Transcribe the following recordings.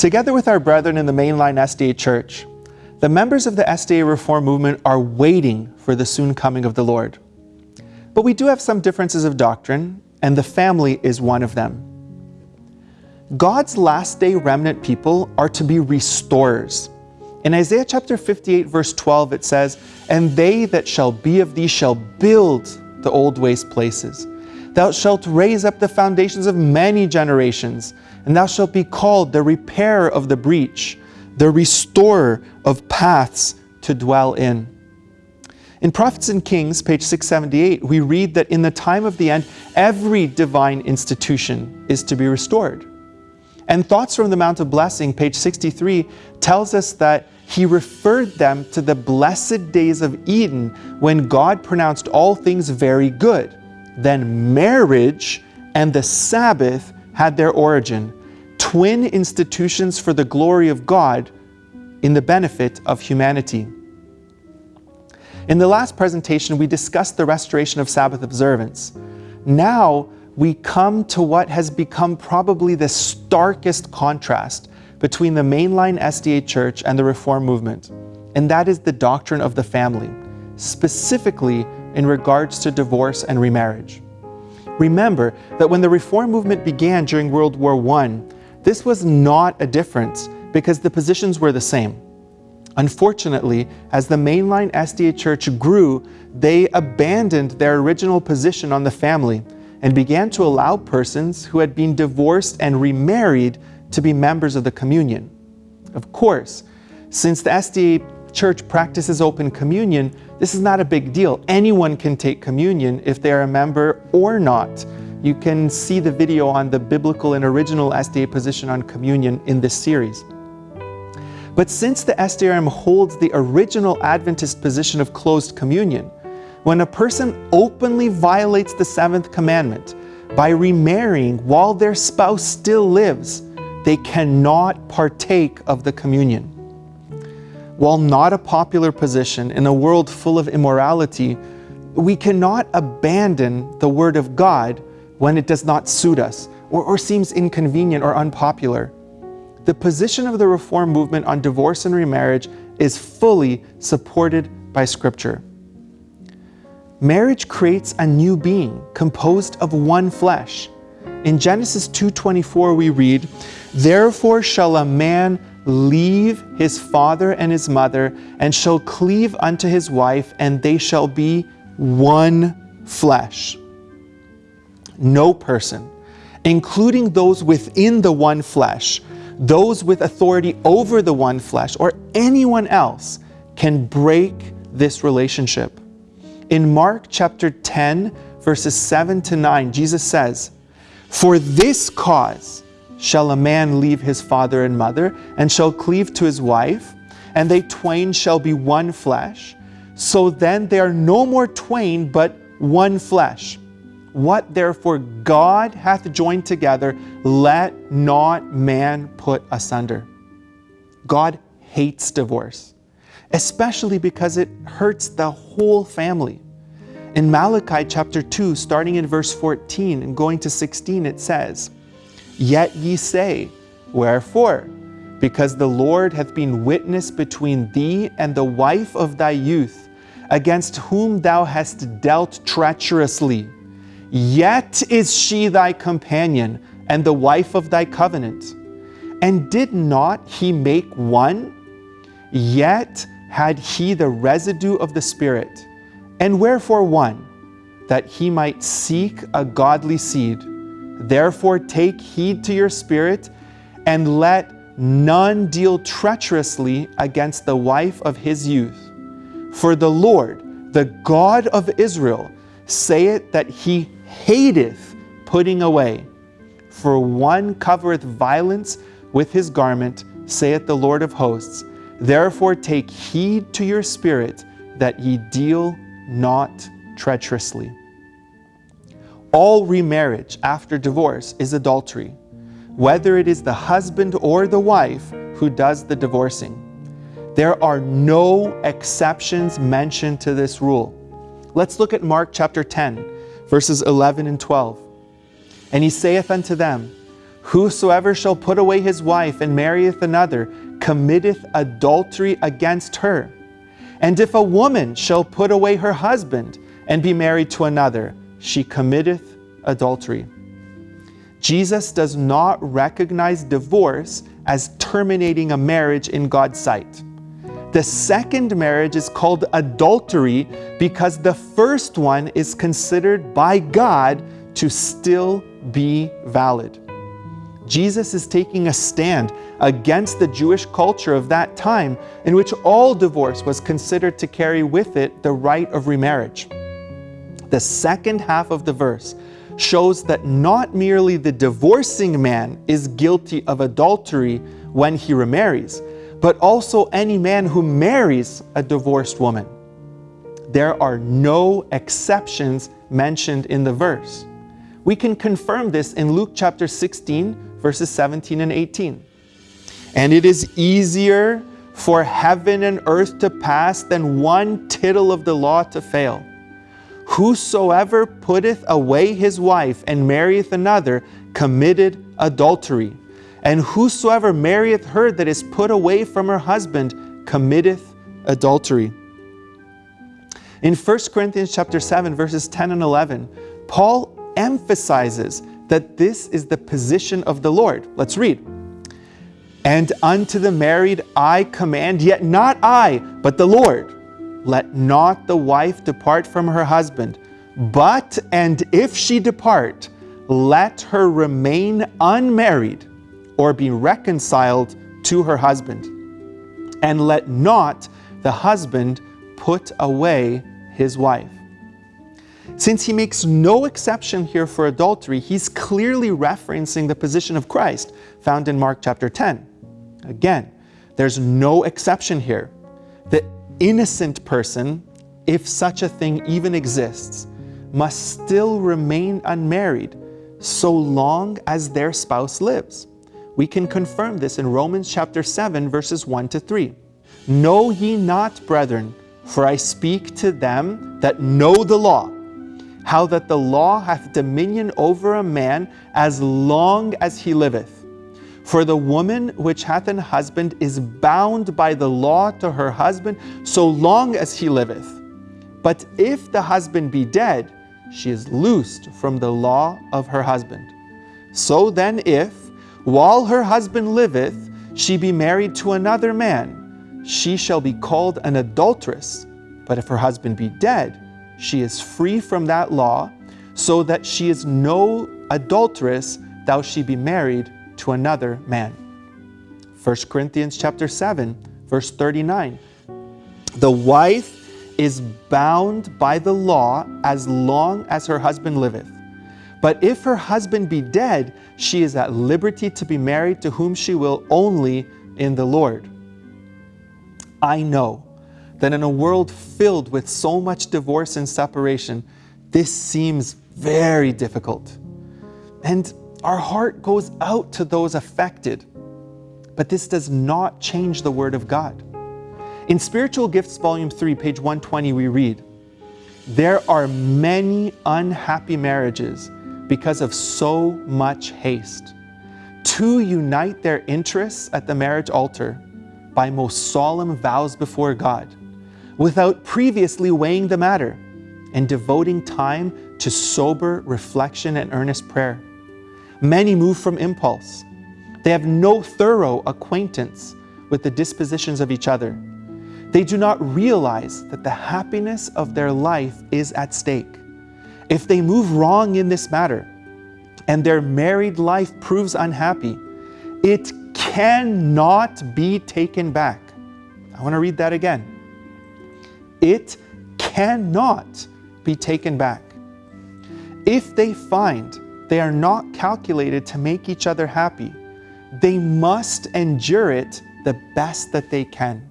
Together with our brethren in the mainline SDA Church, the members of the SDA Reform movement are waiting for the soon coming of the Lord. But we do have some differences of doctrine, and the family is one of them. God's last day remnant people are to be restorers. In Isaiah chapter 58 verse 12 it says, And they that shall be of thee shall build the old waste places. Thou shalt raise up the foundations of many generations, and thou shalt be called the repairer of the breach, the restorer of paths to dwell in. In Prophets and Kings, page 678, we read that in the time of the end, every divine institution is to be restored. And Thoughts from the Mount of Blessing, page 63, tells us that he referred them to the blessed days of Eden when God pronounced all things very good. Then marriage and the Sabbath had their origin, twin institutions for the glory of God in the benefit of humanity. In the last presentation, we discussed the restoration of Sabbath observance. Now, we come to what has become probably the starkest contrast between the mainline SDA Church and the Reform movement, and that is the doctrine of the family, specifically in regards to divorce and remarriage. Remember that when the Reform movement began during World War I, this was not a difference because the positions were the same. Unfortunately, as the mainline SDA Church grew, they abandoned their original position on the family and began to allow persons who had been divorced and remarried to be members of the communion. Of course, since the SDA church practices open communion, this is not a big deal. Anyone can take communion if they are a member or not. You can see the video on the biblical and original SDA position on communion in this series. But since the SDRM holds the original Adventist position of closed communion, when a person openly violates the seventh commandment by remarrying while their spouse still lives, they cannot partake of the communion. While not a popular position in a world full of immorality, we cannot abandon the Word of God when it does not suit us or, or seems inconvenient or unpopular. The position of the Reform movement on divorce and remarriage is fully supported by Scripture. Marriage creates a new being composed of one flesh. In Genesis 2.24 we read, Therefore shall a man leave his father and his mother, and shall cleave unto his wife, and they shall be one flesh. No person, including those within the one flesh, those with authority over the one flesh, or anyone else, can break this relationship. In Mark chapter 10, verses 7 to 9, Jesus says, For this cause shall a man leave his father and mother, and shall cleave to his wife, and they twain shall be one flesh. So then they are no more twain, but one flesh. What therefore God hath joined together, let not man put asunder. God hates divorce, especially because it hurts the whole family. In Malachi chapter 2, starting in verse 14 and going to 16, it says, Yet ye say, Wherefore? Because the Lord hath been witness between thee and the wife of thy youth, against whom thou hast dealt treacherously. Yet is she thy companion, and the wife of thy covenant. And did not he make one? Yet had he the residue of the Spirit. And wherefore one? That he might seek a godly seed. Therefore take heed to your spirit, and let none deal treacherously against the wife of his youth. For the Lord, the God of Israel, saith that he hateth putting away. For one covereth violence with his garment, saith the Lord of hosts. Therefore take heed to your spirit, that ye deal not treacherously. All remarriage after divorce is adultery, whether it is the husband or the wife who does the divorcing. There are no exceptions mentioned to this rule. Let's look at Mark chapter 10, verses 11 and 12. And he saith unto them, Whosoever shall put away his wife and marrieth another committeth adultery against her. And if a woman shall put away her husband and be married to another, she committeth adultery. Jesus does not recognize divorce as terminating a marriage in God's sight. The second marriage is called adultery because the first one is considered by God to still be valid. Jesus is taking a stand against the Jewish culture of that time in which all divorce was considered to carry with it the right of remarriage. The second half of the verse shows that not merely the divorcing man is guilty of adultery when he remarries, but also any man who marries a divorced woman. There are no exceptions mentioned in the verse. We can confirm this in Luke chapter 16, verses 17 and 18. And it is easier for heaven and earth to pass than one tittle of the law to fail. Whosoever putteth away his wife and marrieth another committed adultery. And whosoever marrieth her that is put away from her husband committeth adultery. In 1 Corinthians chapter 7 verses 10 and 11, Paul emphasizes that this is the position of the Lord. Let's read. And unto the married I command, yet not I, but the Lord. Let not the wife depart from her husband, but, and if she depart, let her remain unmarried or be reconciled to her husband. And let not the husband put away his wife. Since he makes no exception here for adultery, he's clearly referencing the position of Christ found in Mark chapter 10. Again, there's no exception here. The innocent person, if such a thing even exists, must still remain unmarried so long as their spouse lives. We can confirm this in Romans chapter 7 verses 1 to 3. Know ye not, brethren, for I speak to them that know the law, how that the law hath dominion over a man as long as he liveth. For the woman which hath an husband is bound by the law to her husband so long as he liveth. But if the husband be dead, she is loosed from the law of her husband. So then if, while her husband liveth, she be married to another man, she shall be called an adulteress. But if her husband be dead, she is free from that law, so that she is no adulteress, though she be married to another man. 1 Corinthians chapter 7, verse 39. The wife is bound by the law as long as her husband liveth. But if her husband be dead, she is at liberty to be married to whom she will only in the Lord. I know that in a world filled with so much divorce and separation, this seems very difficult. And our heart goes out to those affected. But this does not change the Word of God. In Spiritual Gifts, Volume 3, page 120, we read, There are many unhappy marriages because of so much haste. Two unite their interests at the marriage altar by most solemn vows before God, without previously weighing the matter and devoting time to sober reflection and earnest prayer. Many move from impulse. They have no thorough acquaintance with the dispositions of each other they do not realize that the happiness of their life is at stake. If they move wrong in this matter and their married life proves unhappy, it cannot be taken back. I want to read that again. It cannot be taken back. If they find they are not calculated to make each other happy, they must endure it the best that they can.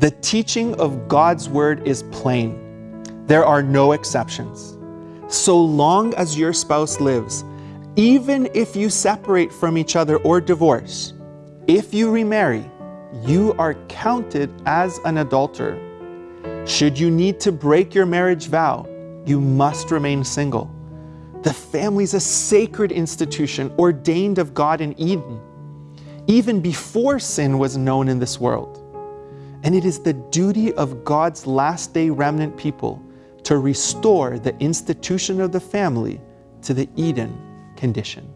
The teaching of God's Word is plain. There are no exceptions. So long as your spouse lives, even if you separate from each other or divorce, if you remarry, you are counted as an adulterer. Should you need to break your marriage vow, you must remain single. The family is a sacred institution ordained of God in Eden, even before sin was known in this world. And it is the duty of God's last day remnant people to restore the institution of the family to the Eden condition.